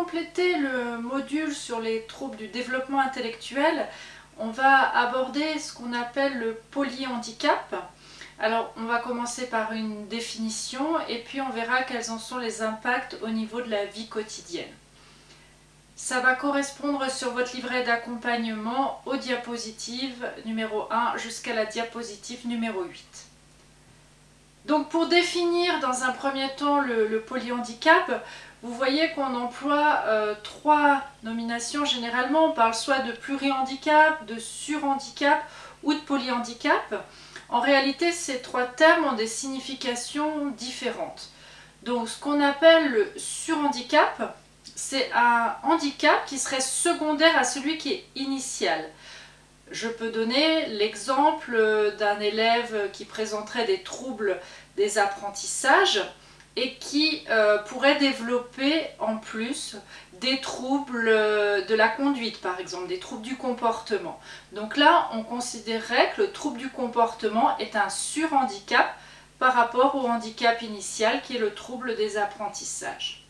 compléter le module sur les troubles du développement intellectuel, on va aborder ce qu'on appelle le polyhandicap. Alors on va commencer par une définition et puis on verra quels en sont les impacts au niveau de la vie quotidienne. Ça va correspondre sur votre livret d'accompagnement aux diapositives numéro 1 jusqu'à la diapositive numéro 8. Donc pour définir dans un premier temps le, polyhandicap, vous voyez qu'on emploie euh, trois nominations généralement. On parle soit de plurihandicap, de surhandicap ou de polyhandicap. En réalité, ces trois termes ont des significations différentes. Donc ce qu'on appelle le surhandicap, c'est un handicap qui serait secondaire à celui qui est initial. Je peux donner l'exemple d'un élève qui présenterait des troubles des apprentissages et qui euh, pourrait développer en plus des troubles de la conduite par exemple, des troubles du comportement. Donc là, on considérerait que le trouble du comportement est un surhandicap par rapport au handicap initial qui est le trouble des apprentissages.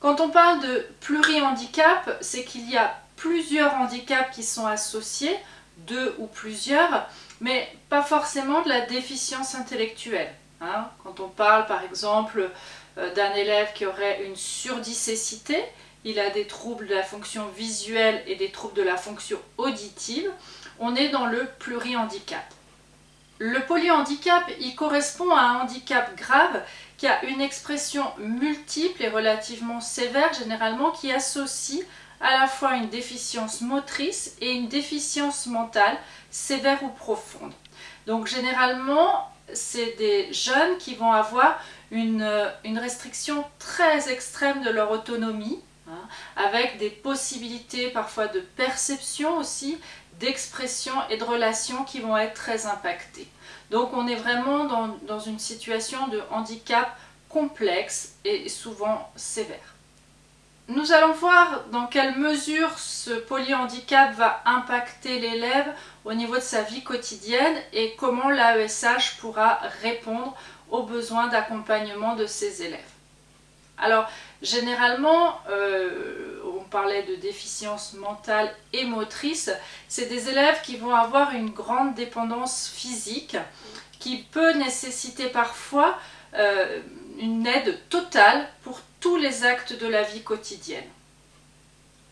Quand on parle de plurihandicap, c'est qu'il y a plusieurs handicaps qui sont associés, deux ou plusieurs, mais pas forcément de la déficience intellectuelle. Hein. Quand on parle par exemple euh, d'un élève qui aurait une surdicécité, il a des troubles de la fonction visuelle et des troubles de la fonction auditive, on est dans le plurihandicap. Le polyhandicap, il correspond à un handicap grave qui a une expression multiple et relativement sévère généralement qui associe à la fois une déficience motrice et une déficience mentale sévère ou profonde. Donc généralement, c'est des jeunes qui vont avoir une, une restriction très extrême de leur autonomie, hein, avec des possibilités parfois de perception aussi, d'expression et de relation qui vont être très impactées. Donc on est vraiment dans, dans une situation de handicap complexe et souvent sévère. Nous allons voir dans quelle mesure ce polyhandicap va impacter l'élève au niveau de sa vie quotidienne et comment l'AESH pourra répondre aux besoins d'accompagnement de ses élèves. Alors, généralement, euh, on parlait de déficience mentale et motrice, c'est des élèves qui vont avoir une grande dépendance physique qui peut nécessiter parfois euh, une aide totale pour tous les actes de la vie quotidienne.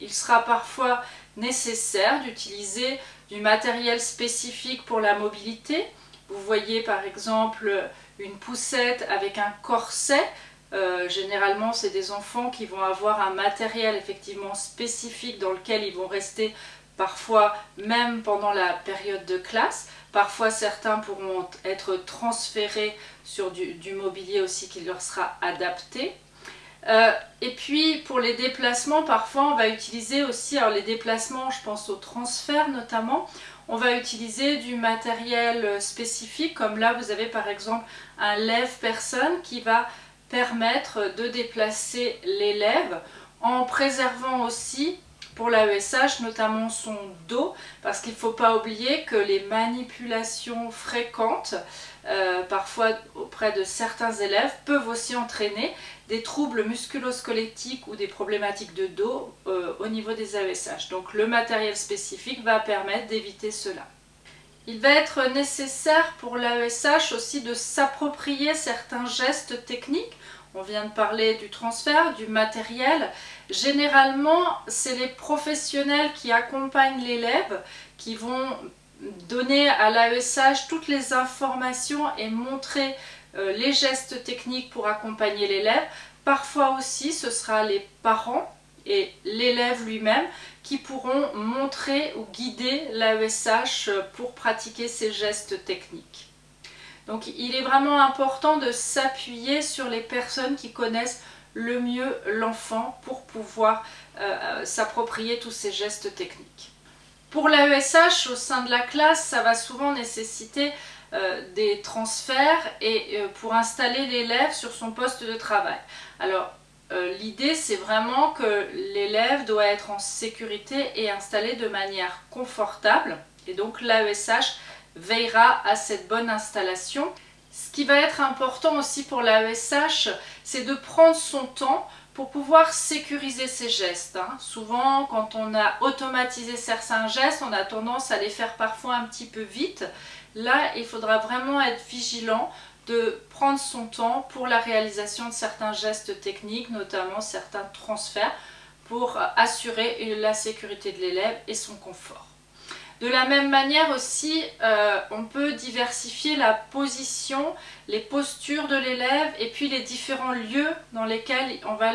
Il sera parfois nécessaire d'utiliser du matériel spécifique pour la mobilité. Vous voyez par exemple une poussette avec un corset. Euh, généralement, c'est des enfants qui vont avoir un matériel effectivement spécifique dans lequel ils vont rester parfois même pendant la période de classe. Parfois, certains pourront être transférés sur du mobilier aussi qui leur sera adapté. Euh, et puis pour les déplacements, parfois on va utiliser aussi, alors les déplacements, je pense au transfert notamment, on va utiliser du matériel spécifique, comme là vous avez par exemple un lève-personne qui va permettre de déplacer l'élève en préservant aussi pour l'AESH, notamment son dos, parce qu'il ne faut pas oublier que les manipulations fréquentes, euh, parfois auprès de certains élèves, peuvent aussi entraîner des troubles musculosquelettiques ou des problématiques de dos euh, au niveau des AESH. Donc le matériel spécifique va permettre d'éviter cela. Il va être nécessaire pour l'AESH aussi de s'approprier certains gestes techniques. On vient de parler du transfert, du matériel. Généralement, c'est les professionnels qui accompagnent l'élève qui vont donner à l'AESH toutes les informations et montrer les gestes techniques pour accompagner l'élève. Parfois aussi, ce sera les parents et l'élève lui-même qui pourront montrer ou guider l'AESH pour pratiquer ces gestes techniques. Donc il est vraiment important de s'appuyer sur les personnes qui connaissent le mieux l'enfant pour pouvoir euh, s'approprier tous ces gestes techniques. Pour l'AESH, au sein de la classe, ça va souvent nécessiter euh, des transferts et euh, pour installer l'élève sur son poste de travail. Alors euh, l'idée c'est vraiment que l'élève doit être en sécurité et installé de manière confortable et donc l'AESH veillera à cette bonne installation. Ce qui va être important aussi pour l'AESH c'est de prendre son temps pour pouvoir sécuriser ces gestes. Hein. Souvent, quand on a automatisé certains gestes, on a tendance à les faire parfois un petit peu vite. Là, il faudra vraiment être vigilant de prendre son temps pour la réalisation de certains gestes techniques, notamment certains transferts, pour assurer la sécurité de l'élève et son confort. De la même manière aussi, euh, on peut diversifier la position, les postures de l'élève et puis les différents lieux dans lesquels on va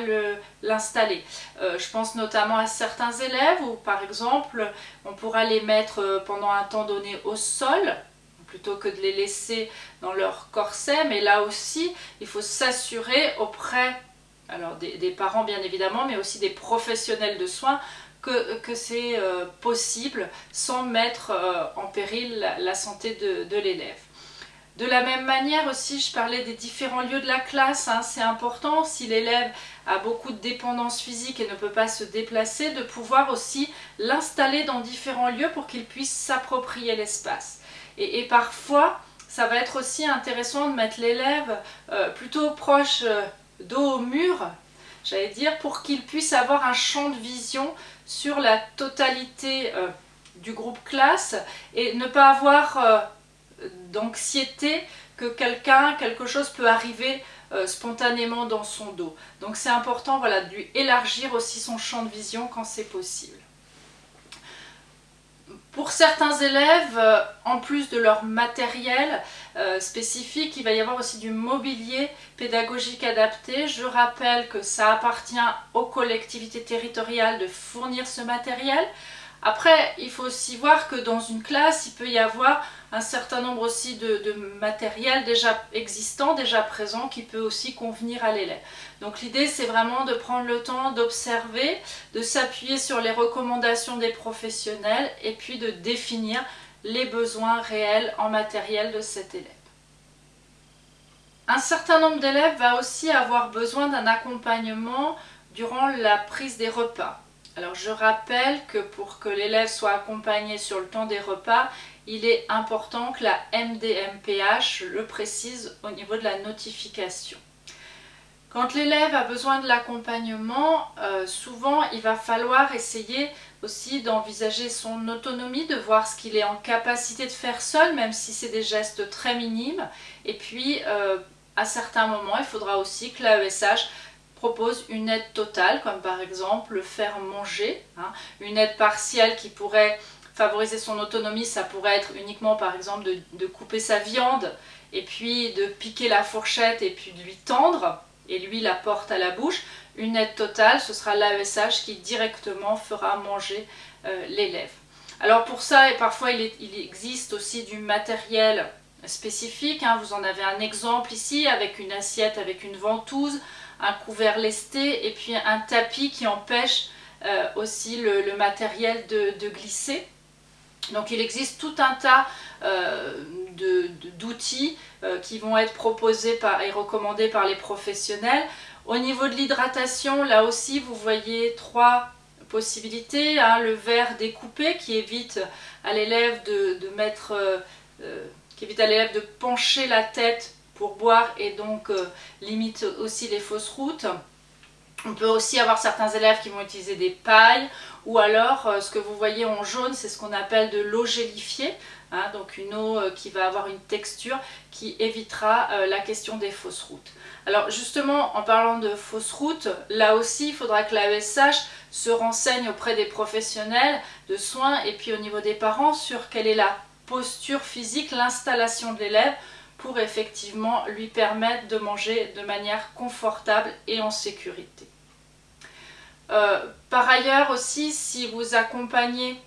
l'installer. Euh, je pense notamment à certains élèves où par exemple on pourra les mettre euh, pendant un temps donné au sol plutôt que de les laisser dans leur corset mais là aussi il faut s'assurer auprès des, parents bien évidemment mais aussi des professionnels de soins que, c'est euh, possible sans mettre euh, en péril la, santé de, l'élève. De la même manière aussi, je parlais des différents lieux de la classe, hein. c'est important si l'élève a beaucoup de dépendance physique et ne peut pas se déplacer, de pouvoir aussi l'installer dans différents lieux pour qu'il puisse s'approprier l'espace. Et, parfois, ça va être aussi intéressant de mettre l'élève euh, plutôt proche dos au mur, j'allais dire, pour qu'il puisse avoir un champ de vision sur la totalité euh, du groupe classe et ne pas avoir euh, d'anxiété que quelqu'un, quelque chose peut arriver euh, spontanément dans son dos. Donc c'est important voilà, de lui élargir aussi son champ de vision quand c'est possible. Pour certains élèves, en plus de leur matériel spécifique, il va y avoir aussi du mobilier pédagogique adapté. Je rappelle que ça appartient aux collectivités territoriales de fournir ce matériel. Après, il faut aussi voir que dans une classe, il peut y avoir un certain nombre aussi de, matériel déjà existant, déjà présent, qui peut aussi convenir à l'élève. Donc l'idée, c'est vraiment de prendre le temps d'observer, de s'appuyer sur les recommandations des professionnels et puis de définir les besoins réels en matériel de cet élève. Un certain nombre d'élèves va aussi avoir besoin d'un accompagnement durant la prise des repas. Alors je rappelle que pour que l'élève soit accompagné sur le temps des repas, il est important que la MDMPH le précise au niveau de la notification. Quand l'élève a besoin de l'accompagnement, euh, souvent il va falloir essayer aussi d'envisager son autonomie, de voir ce qu'il est en capacité de faire seul, même si c'est des gestes très minimes. Et puis, euh, à certains moments, il faudra aussi que l'AESH propose une aide totale, comme par exemple le faire manger, hein. une aide partielle qui pourrait favoriser son autonomie, ça pourrait être uniquement par exemple de, couper sa viande et puis de piquer la fourchette et puis de lui tendre et lui la porte à la bouche. Une aide totale, ce sera l'AESH qui directement fera manger euh, l'élève. Alors pour ça, et parfois il, existe aussi du matériel spécifique, hein. vous en avez un exemple ici avec une assiette avec une ventouse, un couvert lesté et puis un tapis qui empêche euh, aussi le, matériel de, glisser. Donc il existe tout un tas euh, d'outils euh, qui vont être proposés par, et recommandés par les professionnels. Au niveau de l'hydratation, là aussi vous voyez trois possibilités. Hein. le verre découpé qui évite à l'élève de, mettre, qui évite à l'élève de pencher la tête pour boire et donc euh, limite aussi les fausses routes. On peut aussi avoir certains élèves qui vont utiliser des pailles ou alors euh, ce que vous voyez en jaune c'est ce qu'on appelle de l'eau gélifiée. Hein, donc une eau euh, qui va avoir une texture qui évitera la question des fausses routes. Alors justement, en parlant de fausses routes, là aussi, il faudra que l'AESH se renseigne auprès des professionnels de soins et puis au niveau des parents sur quelle est la posture physique, l'installation de l'élève pour effectivement lui permettre de manger de manière confortable et en sécurité. Euh, par ailleurs aussi, si vous accompagnez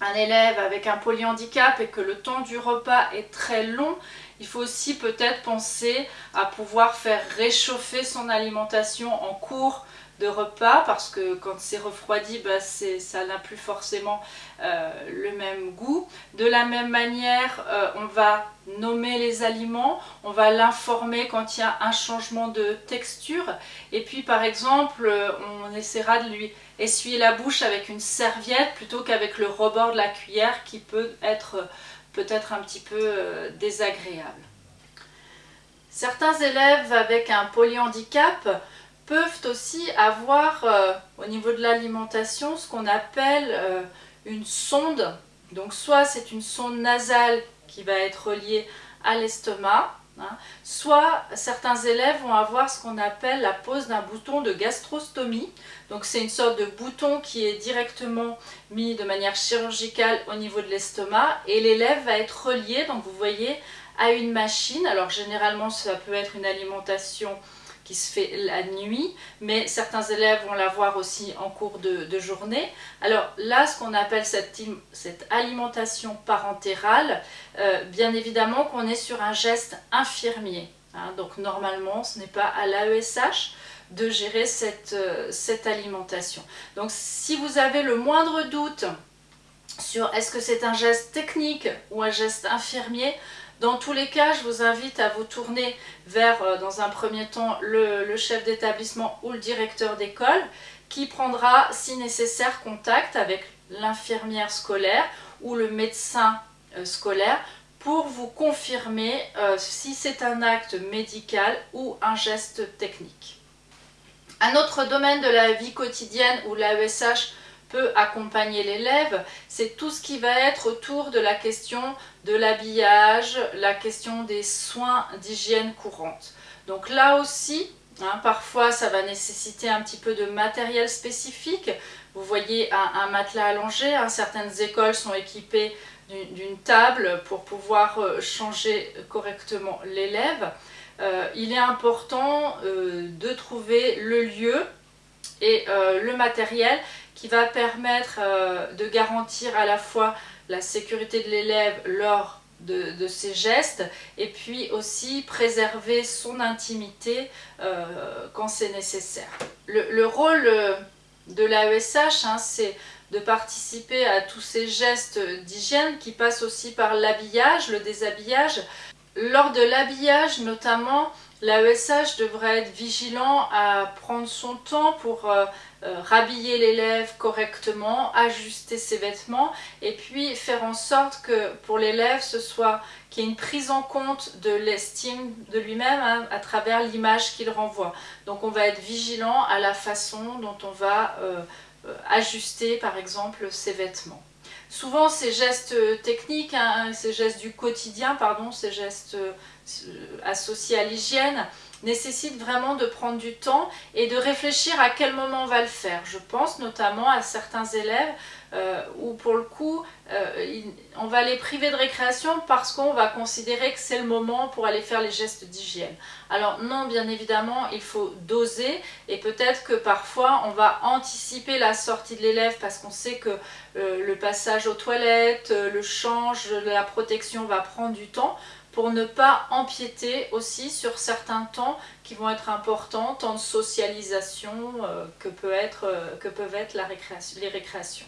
un élève avec un polyhandicap et que le temps du repas est très long, il faut aussi peut-être penser à pouvoir faire réchauffer son alimentation en cours de repas parce que quand c'est refroidi, bah, ça n'a plus forcément euh, le même goût. De la même manière, euh, on va nommer les aliments, on va l'informer quand il y a un changement de texture et puis par exemple, on essaiera de lui essuyer la bouche avec une serviette plutôt qu'avec le rebord de la cuillère qui peut être peut-être un petit peu euh, désagréable. Certains élèves avec un polyhandicap peuvent aussi avoir euh, au niveau de l'alimentation ce qu'on appelle euh, une sonde. Donc soit c'est une sonde nasale qui va être reliée à l'estomac, hein, soit certains élèves vont avoir ce qu'on appelle la pose d'un bouton de gastrostomie. Donc c'est une sorte de bouton qui est directement mis de manière chirurgicale au niveau de l'estomac et l'élève va être relié, donc vous voyez, à une machine. Alors généralement ça peut être une alimentation qui se fait la nuit, mais certains élèves vont l'avoir aussi en cours de, journée. Alors là, ce qu'on appelle cette, alimentation parentérale, euh, bien évidemment qu'on est sur un geste infirmier. Hein. donc normalement, ce n'est pas à l'AESH de gérer euh, cette alimentation. Donc si vous avez le moindre doute sur est-ce que c'est un geste technique ou un geste infirmier, dans tous les cas, je vous invite à vous tourner vers, euh, dans un premier temps, le, chef d'établissement ou le directeur d'école qui prendra, si nécessaire, contact avec l'infirmière scolaire ou le médecin euh, scolaire pour vous confirmer euh, si c'est un acte médical ou un geste technique. Un autre domaine de la vie quotidienne où l'AESH accompagner l'élève, c'est tout ce qui va être autour de la question de l'habillage, la question des soins d'hygiène courante. Donc là aussi, hein, parfois ça va nécessiter un petit peu de matériel spécifique. Vous voyez un, matelas allongé, hein, certaines écoles sont équipées d'une table pour pouvoir euh, changer correctement l'élève. Euh, il est important euh, de trouver le lieu et le matériel qui va permettre euh, de garantir à la fois la sécurité de l'élève lors de, ses gestes et puis aussi préserver son intimité euh, quand c'est nécessaire. Le, rôle euh, de l'AESH, hein, c'est de participer à tous ces gestes d'hygiène qui passent aussi par l'habillage, le déshabillage. Lors de l'habillage notamment, l'AESH devrait être vigilant à prendre son temps pour rhabiller l'élève correctement, ajuster ses vêtements et puis faire en sorte que pour l'élève ce soit qu'il y ait une prise en compte de l'estime de lui-même hein, à travers l'image qu'il renvoie. Donc on va être vigilant à la façon dont on va euh, euh, ajuster par exemple ses vêtements. Souvent ces gestes techniques, hein, ces gestes du quotidien, pardon, ces gestes associés à l'hygiène, nécessite vraiment de prendre du temps et de réfléchir à quel moment on va le faire. Je pense notamment à certains élèves euh, où pour le coup euh, on va les priver de récréation parce qu'on va considérer que c'est le moment pour aller faire les gestes d'hygiène. Alors non, bien évidemment, il faut doser et peut-être que parfois on va anticiper la sortie de l'élève parce qu'on sait que euh, le passage aux toilettes, le change, la protection va prendre du temps pour ne pas empiéter aussi sur certains temps qui vont être importants, temps de socialisation euh, que, peut être, euh, peuvent être les récréations.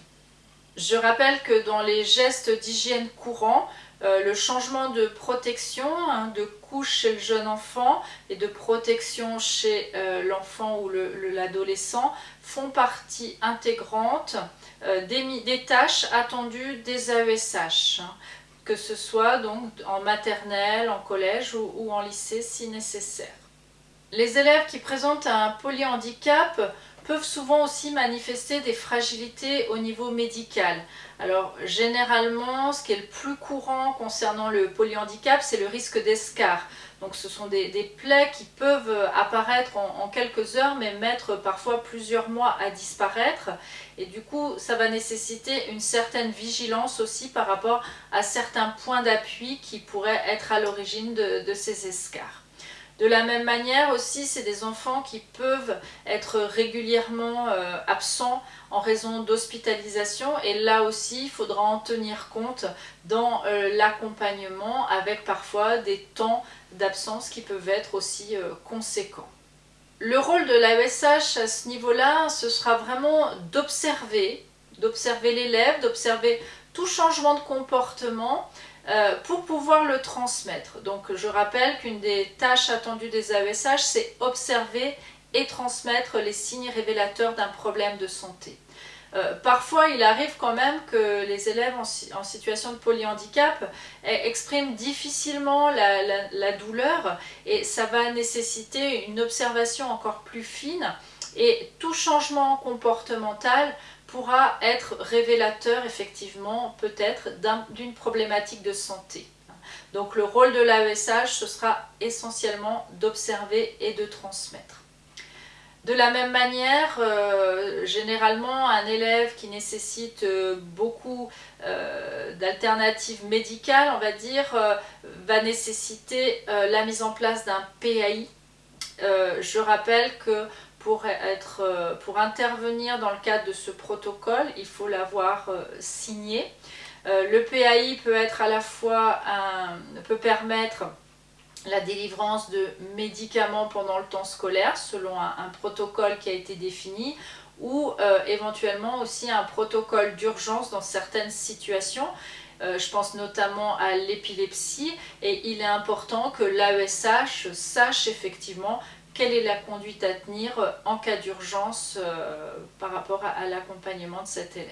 Je rappelle que dans les gestes d'hygiène courants, euh, le changement de protection, hein, de couche chez le jeune enfant et de protection chez l'enfant ou l'adolescent font partie intégrante des, des, tâches attendues des AESH que ce soit donc en maternelle, en collège ou, en lycée si nécessaire. Les élèves qui présentent un polyhandicap peuvent souvent aussi manifester des fragilités au niveau médical. Alors généralement, ce qui est le plus courant concernant le polyhandicap, c'est le risque d'escar. Donc ce sont des, plaies qui peuvent apparaître en, quelques heures, mais mettre parfois plusieurs mois à disparaître. Et du coup, ça va nécessiter une certaine vigilance aussi par rapport à certains points d'appui qui pourraient être à l'origine de ces escars. De la même manière aussi, c'est des enfants qui peuvent être régulièrement euh, absents en raison d'hospitalisation et là aussi, il faudra en tenir compte dans euh, l'accompagnement avec parfois des temps d'absence qui peuvent être aussi euh, conséquents. Le rôle de l'AESH à ce niveau-là, ce sera vraiment d'observer, d'observer l'élève, d'observer tout changement de comportement, euh, pour pouvoir le transmettre. Donc je rappelle qu'une des tâches attendues des AESH, c'est observer et transmettre les signes révélateurs d'un problème de santé. Euh, parfois, il arrive quand même que les élèves en, situation de polyhandicap expriment difficilement la, douleur et ça va nécessiter une observation encore plus fine et tout changement comportemental pourra être révélateur effectivement peut-être d'une problématique de santé. Donc le rôle de l'AESH, ce sera essentiellement d'observer et de transmettre. De la même manière, euh, généralement, un élève qui nécessite euh, beaucoup euh, d'alternatives médicales, on va dire, va nécessiter la mise en place d'un PAI. je rappelle que pour, être, pour intervenir dans le cadre de ce protocole, il faut l'avoir signé. le PAI peut être à la fois peut permettre la délivrance de médicaments pendant le temps scolaire selon un, protocole qui a été défini ou euh, éventuellement aussi un protocole d'urgence dans certaines situations. Euh, je pense notamment à l'épilepsie et il est important que l'AESH sache effectivement quelle est la conduite à tenir en cas d'urgence euh, par rapport à, l'accompagnement de cet élève.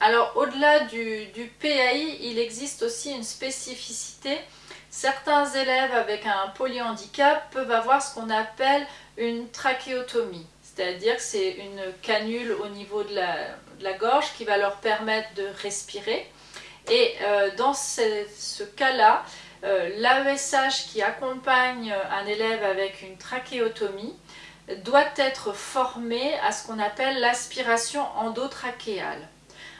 Alors au-delà du, PAI, il existe aussi une spécificité Certains élèves avec un polyhandicap peuvent avoir ce qu'on appelle une trachéotomie, c'est-à-dire que c'est une canule au niveau de la, gorge qui va leur permettre de respirer. Et euh, dans ce, cas-là, euh, l'AESH qui accompagne un élève avec une trachéotomie doit être formé à ce qu'on appelle l'aspiration endotrachéale.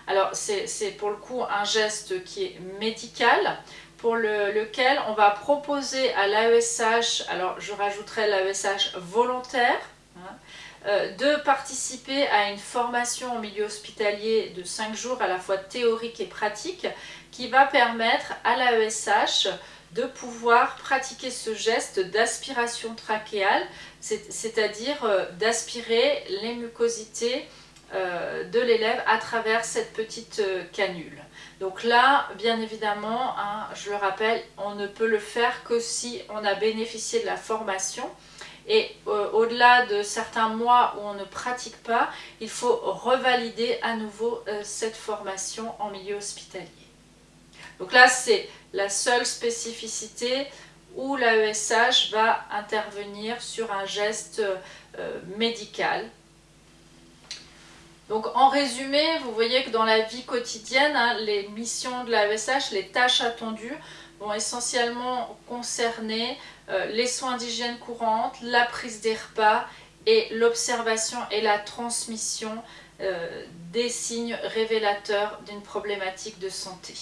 Alors c'est pour le coup un geste qui est médical, pour lequel on va proposer à l'AESH, alors je rajouterai l'AESH volontaire, hein, euh, de participer à une formation en milieu hospitalier de 5 jours à la fois théorique et pratique qui va permettre à l'AESH de pouvoir pratiquer ce geste d'aspiration trachéale, c'est-à-dire euh, d'aspirer les mucosités euh, de l'élève à travers cette petite canule. Donc là, bien évidemment, hein, je le rappelle, on ne peut le faire que si on a bénéficié de la formation. Et euh, au-delà de certains mois où on ne pratique pas, il faut revalider à nouveau euh, cette formation en milieu hospitalier. Donc là, c'est la seule spécificité où l'AESH va intervenir sur un geste euh, médical donc en résumé, vous voyez que dans la vie quotidienne, hein, les missions de la VSH, les tâches attendues vont essentiellement concerner euh, les soins d'hygiène courante, la prise des repas et l'observation et la transmission euh, des signes révélateurs d'une problématique de santé.